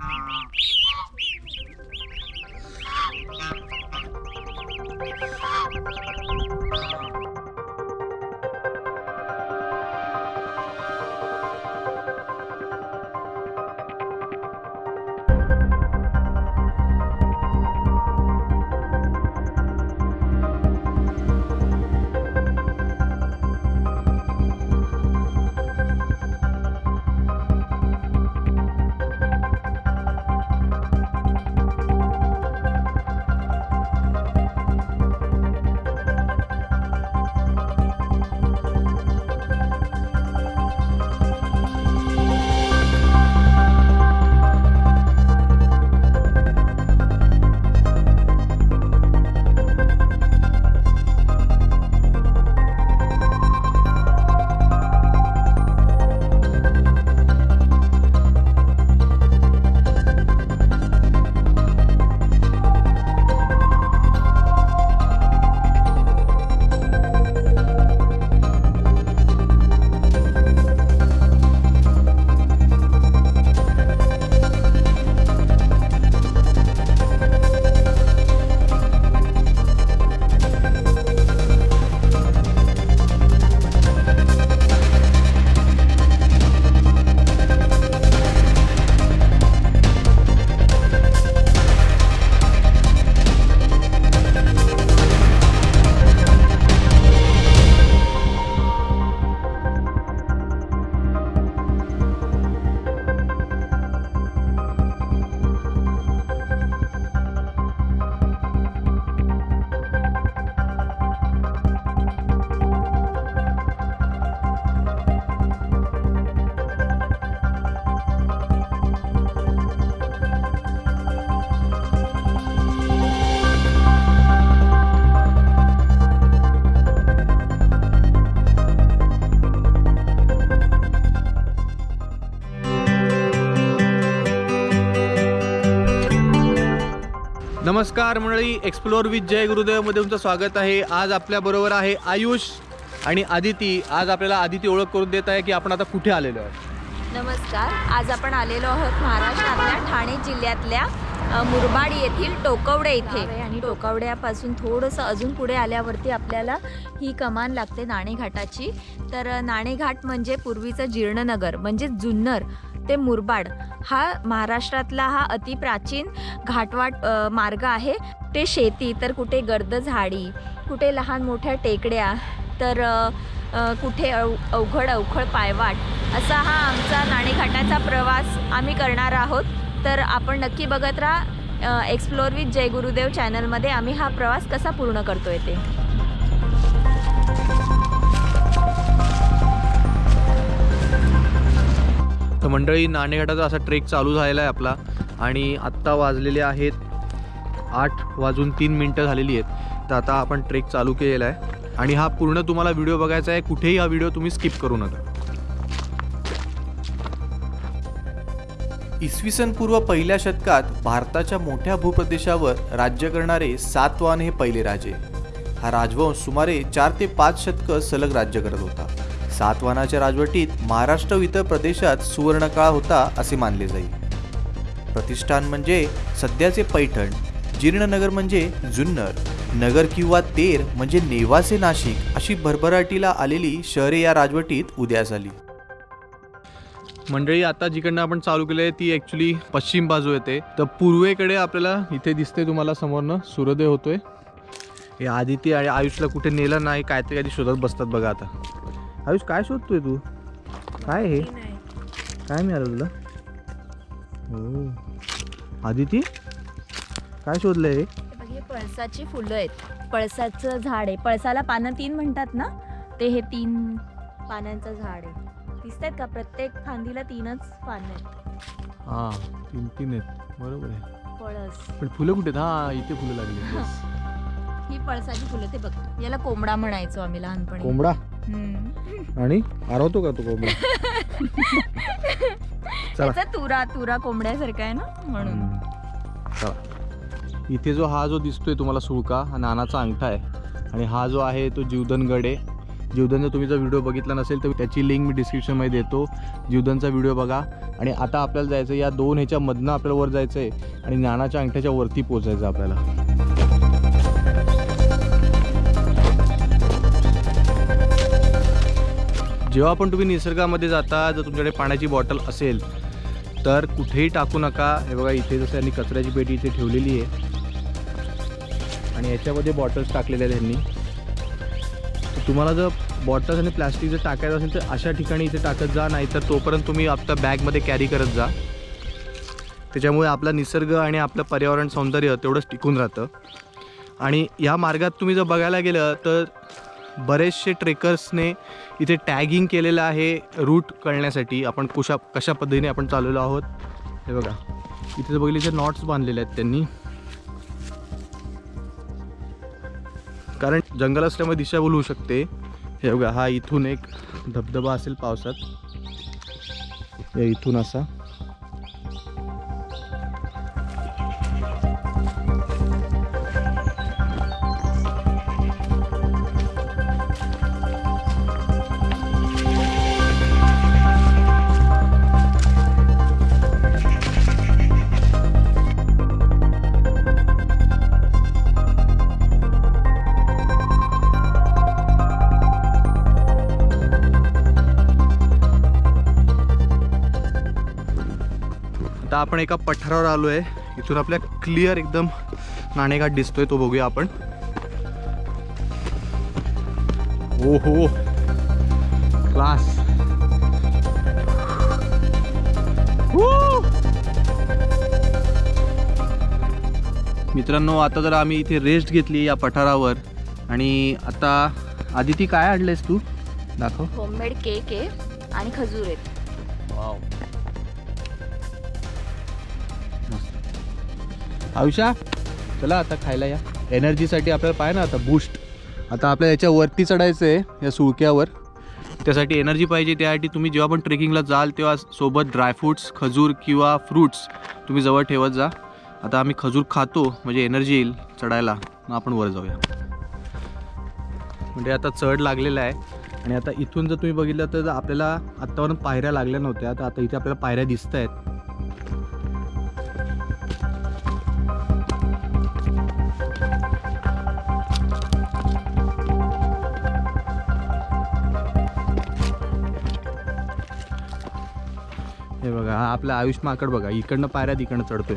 いいね。नमस्कार मंडळी explore with जय गुरुदेवमध्ये तुमचं स्वागत आहे. आज आपल्याबरोबर आहे आयुष आणि आदिती. आज आपल्याला आदिती ओळख करून देत आहे की आपण आता कुठे आलेलो आहोत. नमस्कार. आज आपण आलेलो आहोत महाराष्ट्रातल्या ठाणे जिल्ह्यातल्या अ, मुरबाड येथील टोकवडे इथे. आणि टोकवड्यापासून थोडंसं अजून पुढे आल्यावरती आपल्याला ही कमान लागते नाणेघाटाची. तर अ, नाणेघाट म्हणजे पूर्वीचं जीर्णनगर म्हणजे जुन्नर. ते मुरबाड. हा महाराष्ट्रातला हा अतिप्राचीन घाटवाट मार्ग आहे. ते शेती तर कुठे गर्द झाडी कुठे लहान मोठ्या टेकड्या तर कुठे अव अवघड अवखळ पायवाट. असा हा आमचा नाणेघाटाचा प्रवास आम्ही करणार आहोत. तर आपण नक्की बघत राहा एक्सप्लोर विथ जय गुरुदेव चॅनलमध्ये आम्ही हा प्रवास कसा पूर्ण करतोय ते. तर मंडळी नाणेघाटाचा असा ट्रेक चालू झालेला आहे आपला आणि आत्ता वाजलेले आहेत आठ वाजून तीन मिनटं झालेली आहेत. तर आता आपण ट्रेक चालू केलेला आहे. आणि हा पूर्ण तुम्हाला व्हिडिओ बघायचा आहे. कुठेही हा व्हिडिओ तुम्ही स्किप करू नका. इसवी पूर्व पहिल्या शतकात भारताच्या मोठ्या भूप्रदेशावर राज्य करणारे सातवान हे पहिले राजे. हा राजवंश सुमारे चार ते पाच शतकं सलग राज्य करत होता. सातवाहनाच्या राजवटीत महाराष्ट्र व इतर प्रदेशात सुवर्णकाळ होता असे मानले जाईल. प्रतिष्ठान म्हणजे सध्याचे पैठण जीर्णनगर म्हणजे जुन्नर नगर किंवा तेर म्हणजे नेवासे नाशिक अशी भरभराटीला आलेली शहरे या राजवटीत उदयास आली. मंडळी आता जिकडनं आपण चालू केलं आहे ती ॲक्च्युली पश्चिम बाजू येते. तर पूर्वेकडे आपल्याला इथे दिसते तुम्हाला समोरनं सूर्योदय होतोय. हे आदिती आणि आयुषला कुठे नेलं नाही काय ते कधी शोधत बसतात बघा आता. आयुष काय शोधतोय तू? काय हे? काय मिळालं तुला? हो. आदिती? काय शोधलंय हे? हे पळसाची फुलं आहेत. पळसाचं झाड आहे. पळसाला पानं तीन म्हणतात ना? ते हे तीन पानांचं झाड आहे. दिसत आहेत का? प्रत्येक फांदीला तीनच पानं आहेत. हां तीन तीन आहेत. बरोबर आहे. पळस. पण फुलं कुठे आहेत? हां इथे फुलं लागली. ही पळसाची फुलं ते बघ याला कोंबडा म्हणायचो आम्ही लहानपणी. कोंबडा. आणि आरवतो का तो कोंबडा चला. तुरा तुरा कोंबड्यासारखा आहे ना म्हणून. चला. इथे जो हा जो दिसतोय तुम्हाला सुळका हा नानाचा अंगठा आहे. आणि हा जो आहे तो जीवधनगड. आहे जीवदानचा तुम्ही जर व्हिडिओ बघितला नसेल तर त्याची लिंक मी डिस्क्रिप्शनमध्ये देतो. जीवदानचा व्हिडिओ बघा. आणि आता आपल्याला जायचं या दोन ह्याच्यामधनं आपल्याला वर जायचं आहे आणि ज्ञानाच्या अंगठ्याच्या वरती पोचायचं आपल्याला. जेव्हा पण तुम्ही निसर्गामध्ये जाता जर तुमच्याकडे पाण्याची बॉटल असेल तर कुठेही टाकू नका. हे बघा इथे जसं त्यांनी कचऱ्याची पेटी इथे ठेवलेली आहे. आणि याच्यामध्ये बॉटल्स टाकलेल्या आहेत त्यांनी तुम्हाला जर बॉटल्स आणि प्लॅस्टिक जर टाकायचं असेल तर अशा ठिकाणी इथे टाकत जा नाही तर तोपर्यंत तुम्ही आपल्या बॅगमध्ये कॅरी करत जा. त्याच्यामुळे आपला निसर्ग आणि आपलं पर्यावरण सौंदर्य तेवढंच टिकून राहतं. आणि या मार्गात तुम्ही जर बघायला गेलं तर बरेचसे ट्रेकर्सने इथे टॅगिंग केलेलं आहे रूट कळण्यासाठी आपण कुशा कशा पद्धतीने आपण चाललेलो आहोत? हे बघा. इथे जर बघितले इथे नॉट्स बांधलेले आहेत त्यांनी. कारण जंगल असल्यामुळे दिशाभूल होऊ शकते. हे बघा हा इथून एक धबधबा असेल पावसात. इथून असा. आता आपण एका पठारावर आलो आहे इथून आपल्या क्लिअर एकदम नाणेघाट दिसतोय तो बघूया आपण. ओ हो क्लास मित्रांनो आता जर आम्ही इथे रेस्ट घेतली या पठारावर. आणि आता आदिती काय आणलेस तू? दाखव. होममेड केक आहे आणि खजूर आहेत. आयुषा चला आता खायला या. एनर्जीसाठी आपल्याला पाहिजे ना आता बूस्ट आता आपल्या याच्या वरती चढायचं आहे या सुळक्यावर. त्यासाठी एनर्जी पाहिजे त्यासाठी तुम्ही जेव्हा पण ट्रेकिंगला जाल तेव्हा सोबत ड्रायफ्रूट्स खजूर किंवा फ्रूट्स तुम्ही जवळ ठेवत जा. आता आम्ही खजूर खातो म्हणजे एनर्जी येईल चढायला. मग आपण वर जाऊया. म्हणजे आता चढ लागलेला आहे. आणि आता इथून जर तुम्ही बघितलं तर आपल्याला आत्तावरून पायऱ्या लागल्या नव्हत्या. तर आता इथे आपल्याला पायऱ्या दिसत आहेत हे बघा हा आपला आयुष माकड बघा इकडनं पायऱ्या तिकडनं चढतोय.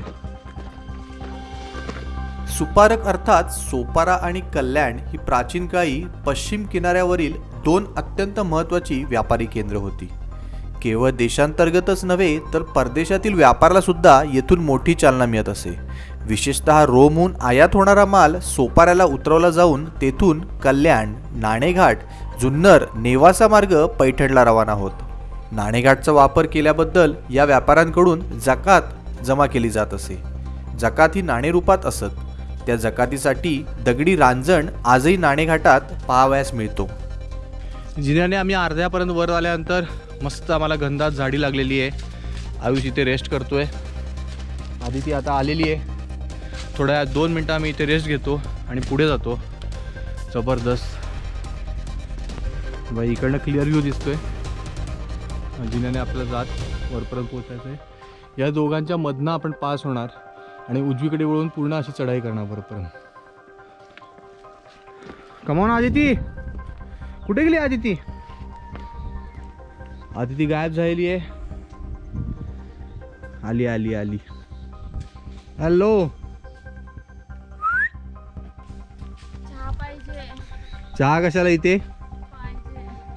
सुपारक अर्थात सोपारा आणि कल्याण ही प्राचीन काळी पश्चिम किनाऱ्यावरील दोन अत्यंत महत्त्वाची व्यापारी केंद्र होती. केवळ देशांतर्गतच नव्हे तर परदेशातील व्यापाराला सुद्धा येथून मोठी चालना मिळत असे. विशेषतः रोमहून आयात होणारा माल सोपाऱ्याला उतरवला जाऊन तेथून कल्याण नाणेघाट जुन्नर नेवासा मार्ग पैठणला रवाना होत. नाणेघाटचा वापर केल्याबद्दल या व्यापाऱ्यांकडून जकात जमा केली जात असे. जकात ही नाणेरूपात असत. त्या जकातीसाठी दगडी रांजण आजही नाणेघाटात पाहावयास मिळतो. जिन्याने आम्ही अर्ध्यापर्यंत वर आल्यानंतर मस्त आम्हाला गंधात झाडी लागलेली आहे. आयुष इथे रेस्ट करतोय. ती आता आलेली आहे. थोड्या दोन मिनटं आम्ही इथे रेस्ट घेतो आणि पुढे जातो. जबरदस्त. बाई इकडनं क्लिअर व्ह्यू दिसतोय. जिन्याने आपल्याला जात वरपर्यंत पोहोचायचं आहे या दोघांच्या मधनं आपण पास होणार आणि उजवीकडे वळून पूर्ण अशी चढाई करणार वरपर्यंत. कमावून आदिती. कुठे गेली आदिती? आदिती गायब झालेली आहे. आली आली आली. हॅलो चहा कशाला इथे?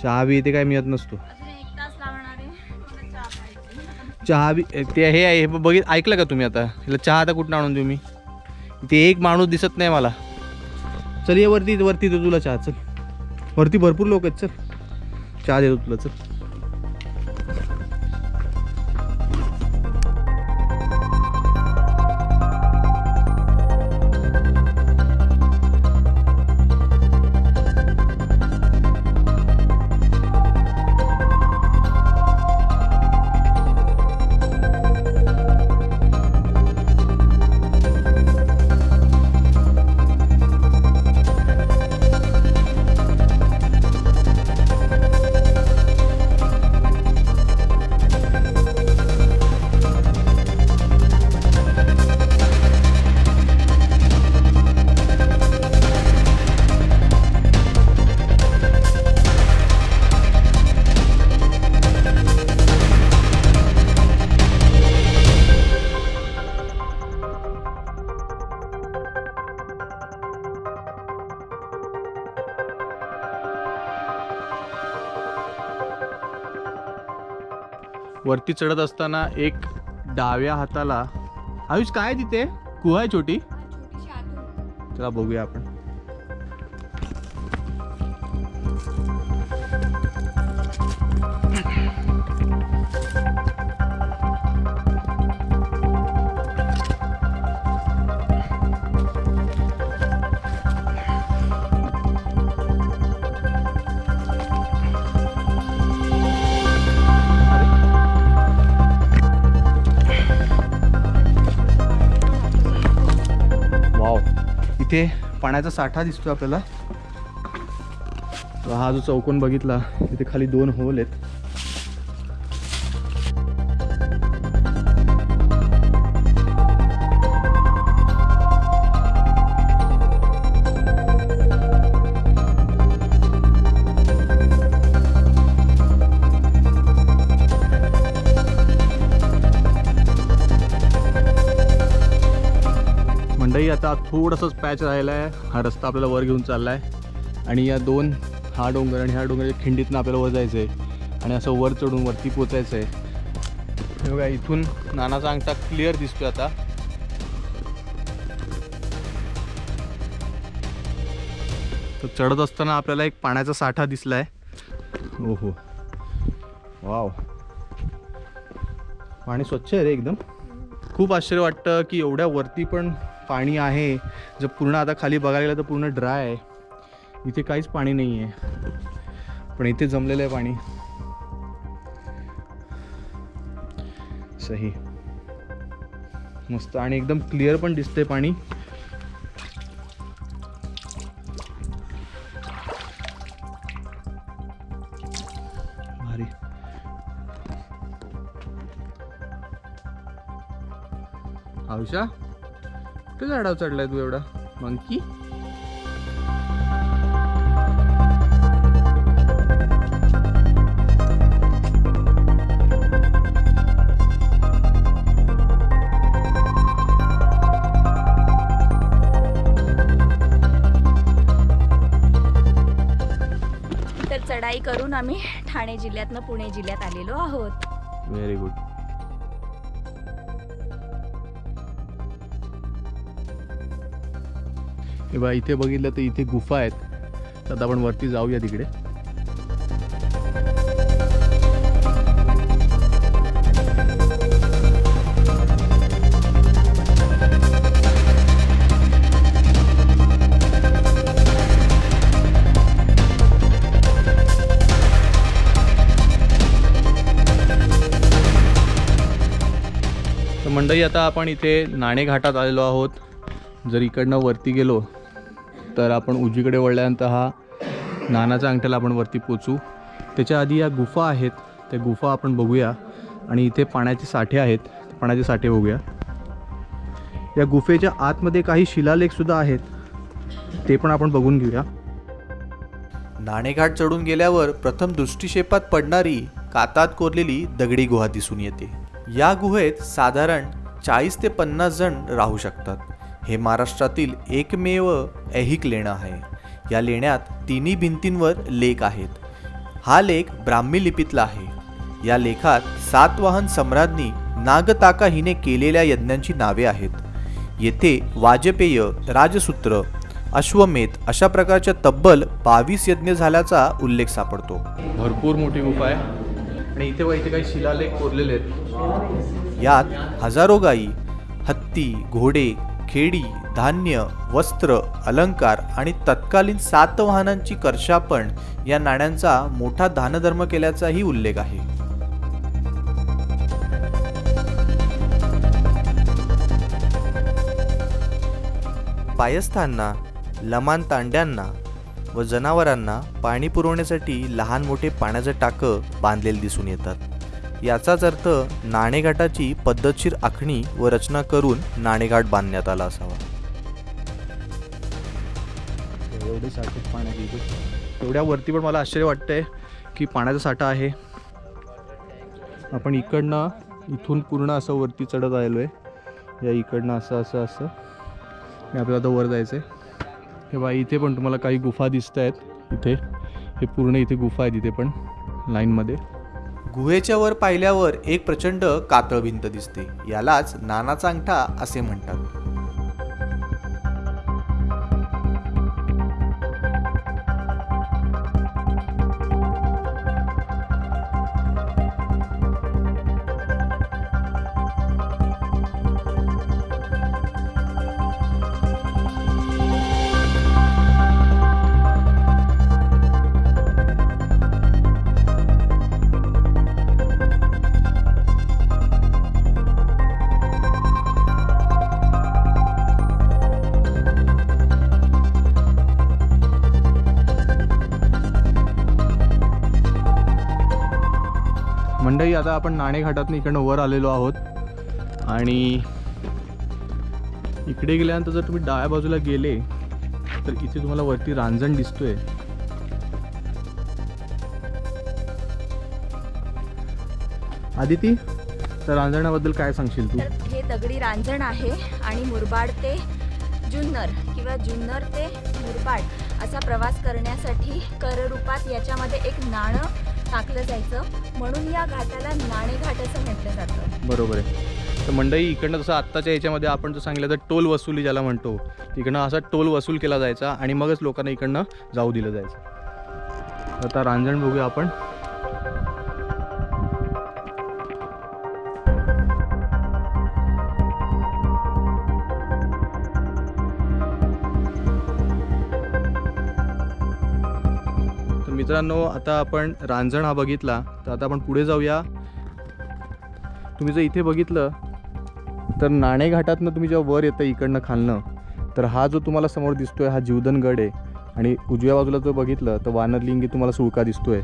चहा बी इथे काय मिळत नसतो. चहा बी ते हे आहे हे बघित ऐकलं का तुम्ही आता? हिला चहा आता कुठनं आणून देऊ मी? इथे एक माणूस दिसत नाही मला. चल ये वरती वरती देतो तुला चहा चल. वरती भरपूर लोक आहेत चल. चहा देतो तुला चल. वरती चढत असताना एक डाव्या हाताला आयुष काय आहे तिथे? गुहा आहे छोटी? चला बघूया आपण. इथे पाण्याचा साठा दिसतो आपल्याला. हा जो चौकोन बघितला तिथे खाली दोन होल आहेत. आता थोडंसंच पॅच राहिला आहे हा रस्ता आपल्याला वर घेऊन चालला आहे आणि या दोन हा डोंगर आणि ह्या डोंगराच्या खिंडीतनं आपल्याला वर जायचं आहे आणि असं वर चढून वरती पोचायचं आहे बघा इथून नानाचा अंगठा क्लिअर दिसतोय आता. तर चढत असताना आपल्याला एक पाण्याचा साठा दिसला आहे ओहो. वाव. पाणी स्वच्छ आहे रे एकदम. खूप आश्चर्य वाटतं की एवढ्या वरती पण पाणी आहे. जर पूर्ण आता खाली बघायला गेलं तर पूर्ण ड्राय आहे. इथे काहीच पाणी नाही आहे पण इथे जमलेलं आहे पाणी. सही. मस्त आणि एकदम क्लिअर पण दिसतंय पाणी. झाडावर चढलाय तू एवढा? मंकी? तर चढाई करून आम्ही ठाणे जिल्ह्यातनं पुणे जिल्ह्यात आलेलो आहोत. व्हेरी गुड हे बघा इथे बघितलं तर इथे गुफा आहेत. तर आता आपण वरती जाऊया तिकडे. तर मंडई आता आपण इथे नाणेघाटात आलेलो आहोत. जर इकडनं वरती गेलो तर आपण उजवीकडे वळल्यानंतर हा नानाच्या अंगठ्याला आपण वरती पोचू. त्याच्या आधी या गुफा आहेत त्या गुफा आपण बघूया. आणि इथे पाण्याचे साठे आहेत पाण्याचे साठे बघूया. या गुफेच्या आतमध्ये काही शिलालेखसुद्धा आहेत ते पण आपण बघून घेऊया. नाणेघाट चढून गेल्यावर प्रथम दृष्टिक्षेपात पडणारी कातात कोरलेली दगडी गुहा दिसून येते. या गुहेत साधारण चाळीस ते पन्नास जण राहू शकतात. हे महाराष्ट्रातील एकमेव ऐहिक लेणं आहे. या लेण्यात तिन्ही भिंतींवर लेख आहेत. हा लेख ब्राह्मी लिपीतला आहे. या लेखात सातवाहन सम्राज्ञी नागताका हिने केलेल्या यज्ञांची नावे आहेत. येथे वाजपेय राजसूत्र अश्वमेध अशा प्रकारच्या तब्बल बावीस यज्ञ झाल्याचा उल्लेख सापडतो. भरपूर मोठी गुफा आहे. आणि इथे बघा इथे काही शिलालेख कोरलेले आहेत. यात हजारो गायी हत्ती घोडे खेडी धान्य वस्त्र अलंकार आणि तत्कालीन सातवाहनांची कर्षापण या नाण्यांचा मोठा दानधर्म केल्याचाही उल्लेख आहे. पायस्थांना लमान तांड्यांना व जनावरांना पाणी पुरवण्यासाठी लहान मोठे पाण्याचं टाकं बांधलेले दिसून येतात. याचाच अर्थ नाणेघाटाची पद्धतशीर आखणी व रचना करून नाणेघाट बांधण्यात आला असावा. एवढे साठे पाण्याची इथे एवढ्या वरती पण मला आश्चर्य वाटतंय की पाण्याचा साठा आहे. आपण इकडनं इथून पूर्ण असं वरती चढत आलेलो आहे या इकडनं असं असं असं. आणि आपल्याला आता वर जायचं आहे हे बा इथे पण तुम्हाला काही गुफा दिसत आहेत इथे. हे पूर्ण इथे गुफा आहेत इथे पण लाईनमध्ये. गुहेच्या वर पाहिल्यावर एक प्रचंड कातळ भिंत दिसते. यालाच नानाचा अंगठा असे म्हणतात. मंडई आता आपण नाणेघाटातून इकडनं वर आलेलो आहोत. आणि इकडे गेल्यानंतर जर तुम्ही डाव्या बाजूला गेले तर इथे तुम्हाला वरती रांजण दिसतोय. आदिती तर रांजणाबद्दल काय सांगशील तू? हे दगडी रांजण आहे आणि मुरबाड ते जुन्नर किंवा जुन्नर ते मुरबाड असा प्रवास करण्यासाठी कररूपात याच्यामध्ये एक नाणं टाकलं जायचं. म्हणून या घाटाला नाणेघाट असं म्हटलं जातं. बरोबर आहे. तर मंडई इकडनं जसं आत्ताच्या याच्यामध्ये आपण जर सांगितलं तर टोल वसुली ज्याला म्हणतो तिकडनं असा टोल वसूल केला जायचा आणि मगच लोकांना इकडनं जाऊ दिलं जायचं. आता रांजण बघूया आपण. मित्रांनो आता आपण रांजण हा बघितला तर आता आपण पुढे जाऊया. तुम्ही जर इथे बघितलं तर नाणेघाटातनं तुम्ही जेव्हा वर येतं इकडनं खालनं तर हा जो तुम्हाला समोर दिसतोय हा जीवदनगड आहे. आणि उजव्या बाजूला जर बघितलं तर वानरलिंगी तुम्हाला सुळका दिसतोय.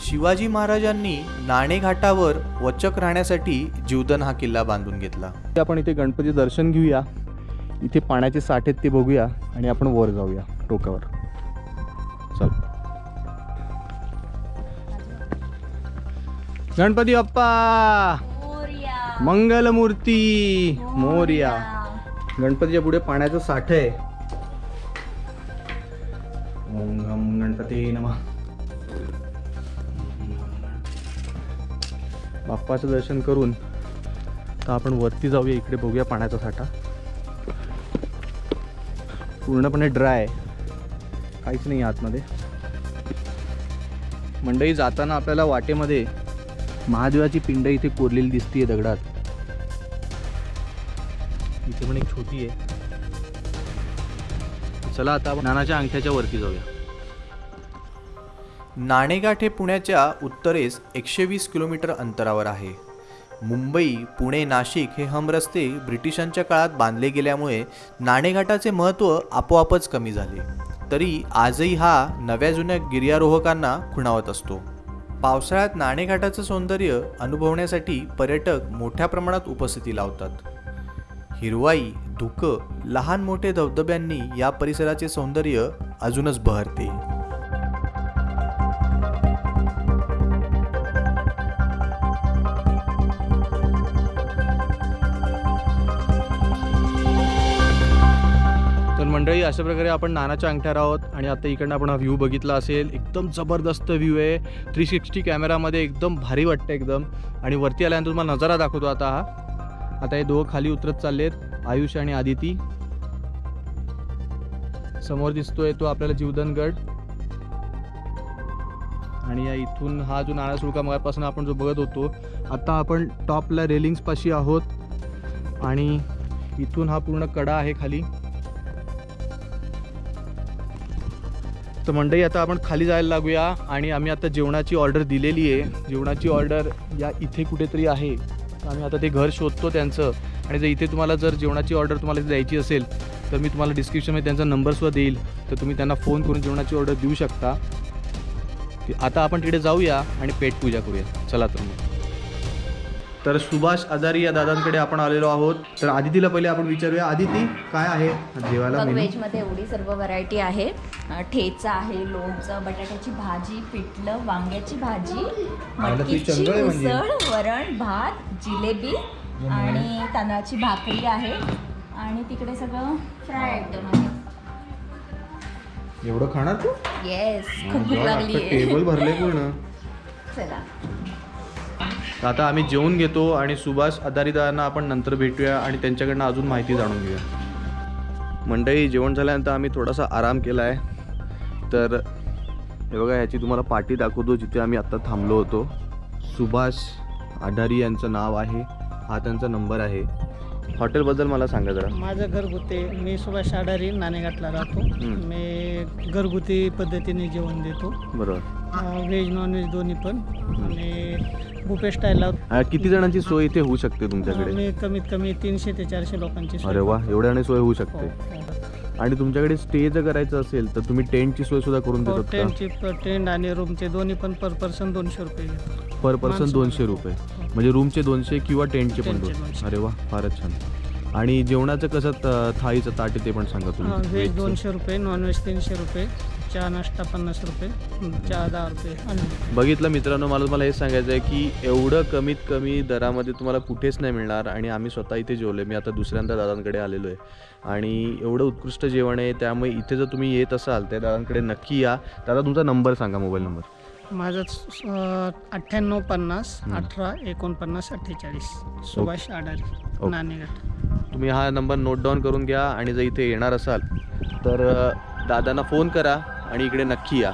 शिवाजी महाराजांनी नाणेघाटावर वचक राहण्यासाठी जीवदन हा किल्ला बांधून घेतला. आपण इथे गणपती दर्शन घेऊया. इथे पाण्याचे साठे आहेत ते बघूया आणि आपण वर जाऊया टोकावर. गणपती बाप्पा. मंगलमूर्ती. मोर्या. गणपतीच्या पुढे पाण्याचं साठ आहे. ओम गम गणपती नमः. बाप्पाचं दर्शन करून तर आपण वरती जाऊया इकडे बघूया पाण्याचा साठा. पूर्णपणे ड्राय काहीच नाही आतमध्ये. मंडई जाताना आपल्याला वाटेमध्ये महादेवाची पिंड इथे कोरलेली दिसतीये दगडात. इथे पण एक छोटी आहे चला आता नानाच्या अंगठ्याच्या वरती जाऊया. नाणेघाट हे पुण्याच्या उत्तरेस एकशे वीस किलोमीटर अंतरावर आहे. मुंबई पुणे नाशिक हे हमरस्ते ब्रिटिशांच्या काळात बांधले गेल्यामुळे नाणेघाटाचे महत्त्व आपोआपच कमी झाले. तरी आजही हा नव्या जुन्या गिर्यारोहकांना खुणावत असतो. पावसाळ्यात नाणेघाटाचं सौंदर्य अनुभवण्यासाठी पर्यटक मोठ्या प्रमाणात उपस्थिती लावतात. हिरवाई धुकं लहान मोठे धबधब्यांनी या परिसराचे सौंदर्य अजूनच बहरते. मंडळी अशा प्रकारे आपण नानाच्या अंगठ्यावर आहोत आणि आता इकडनं आपण हा व्ह्यू बघितला असेल. एकदम जबरदस्त व्ह्यू आहे. थ्री सिक्स्टी कॅमेरामध्ये एकदम भारी वाटतं एकदम. आणि वरती आल्यानंतर तुम्हाला नजारा दाखवतो आता हा. आता हे दोघं खाली उतरत चाललेत आयुष आणि आदिती. समोर दिसतोय तो आपल्याला जीवदनगड आणि या इथून हा जो नाळा सुळका मगापासून आपण जो बघत होतो आता आपण टॉपला रेलिंग्सपाशी आहोत. आणि इथून हा पूर्ण कडा आहे खाली. तर मंडळी आता आपण खाली जायला लागूया आणि आम्ही आता जेवणाची ऑर्डर दिलेली आहे. जेवणाची ऑर्डर या इथे कुठेतरी आहे. आम्ही आता ते घर शोधतो त्यांचं. आणि जर इथे तुम्हाला जर जेवणाची ऑर्डर तुम्हाला द्यायची असेल तर मी तुम्हाला डिस्क्रिप्शनमध्ये त्यांचा नंबरसुद्धा देईल. तर तुम्ही त्यांना फोन करून जेवणाची ऑर्डर देऊ शकता. आता आपण तिकडे जाऊया आणि पेट पूजा करूया. चला तर मग. तर सुभाष आजारी या दादांकडे आपण आलेलो आहोत. तर आदितीला पहिले आपण विचारूया. आदिती काय आहे? जेवायला बघ? व्हेजमध्ये एवढी सर्व व्हरायटी आहे. ठेचा आहे लोणचं बटाट्याची भाजी पिठलं वांग्याची भाजी तुझी मटकीची चंगळ आहे म्हणजे. उसळ वरण भात जिलेबी आणि तांदळाची भाकरी आहे. आणि तिकडे सगळं फ्राय आयटम आहे. एवढं खाणार तू? येस खूप भूक लागली टेबल भरले पूर्ण. चला. आता आम्ही जेवून घेतो आणि सुभाष अदारीदारांना आपण नंतर भेटूया आणि त्यांच्याकडनं अजून माहिती जाणून घेऊया. मंडळी जेवण झाल्यानंतर आम्ही थोडासा आराम केला आहे. तर हे बघा ह्याची तुम्हाला पाठी दाखवतो जिथे आम्ही आत्ता थांबलो होतो. सुभाष आढारी यांचं नाव आहे. हा त्यांचा नंबर आहे. हॉटेलबद्दल मला सांगा जरा. माझं घरगुती मी सुभाष आडारी नाणेघाटला राहतो. मी घरगुती पद्धतीने जेवण देतो. बरोबर. व्हेज नॉनव्हेज दोन्ही पण. आणि बुफे स्टाईलला अं, किती जणांची सोय इथे होऊ शकते तुमच्याकडे? कमीत कमी तीनशे ते चारशे लोकांची सोय. अरे वा एवढ्याने सोय होऊ हो, शकते हो. आणि तुमच्याकडे स्टे जर करायचं असेल तर तुम्ही टेंटची सोय सुद्धा करून हो, देतात का? टेंटची टेंट आणि रूमचे दोन्ही पण पर पर्सन दोनशे रुपये घेतो पर पर्सन दोनशे. रुपये. हो. म्हणजे रूमचे दोनशे किंवा टेंटचे पण टेंटचे दोनशे. दोनशे. अरे वा फारच छान. आणि जेवणाचं कसं त- थाळीचं ताट आहे ते पण सांगा हा, तुम्ही व्हेज. दोनशे रुपये नॉनव्हेज तीनशे रुपये चहा नाश्ता पन्नास रुपये चहा दहा रुपये आणि बघितलं मित्रांनो मला मला हे सांगायचं आहे की एवढं कमीत कमी दरामध्ये तुम्हाला कुठेच नाही मिळणार आणि आम्ही स्वतः इथे जेवलो मी आता दुसऱ्यांदा दादांकडे आलेलो आहे. आणि एवढं उत्कृष्ट जेवण आहे त्यामुळे इथे जर तुम्ही येत असाल त्या दादांकडे नक्की या. दादा तुमचा नंबर सांगा मोबाईल नंबर. माझं अठ्ठ्याण्णव पन्नास. अठरा एकोणपन्नास अठ्ठेचाळीस. सुभाष आडारी ओके. नाणेघाट तुम्ही हा नंबर नोट डाऊन करून घ्या आणि जर इथे येणार असाल तर दादांना फोन करा आणि इकडे नक्की या.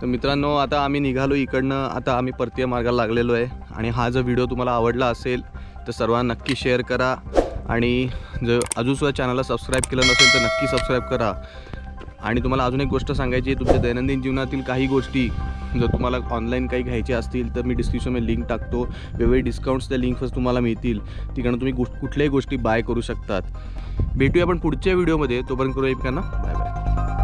तर मित्रांनो आता आम्ही निघालो इकडनं आता आम्ही परतीय मार्गाला लागलेलो आहे आणि हा जर व्हिडिओ तुम्हाला आवडला असेल तर सर्वांना नक्की शेअर करा आणि जर अजूनसुद्धा चॅनलला सबस्क्राईब केलं नसेल तर नक्की सबस्क्राईब करा. आणि तुम्हाला अजून एक गोष्ट सांगायची आहे तुमच्या दैनंदिन जीवनातील काही गोष्टी जर तुम्हाला ऑनलाईन काही घ्यायचे असतील तर मी डिस्क्रिप्शनमध्ये लिंक टाकतो. वेगवेगळे डिस्काउंट्स त्या लिंकवर तुम्हाला मिळतील. तिकडनं तुम्ही गोष्ट कुठल्याही गोष्टी बाय करू शकतात. भेटूया आपण पुढच्या व्हिडिओमध्ये तोपर्यंत करू एक ना बाय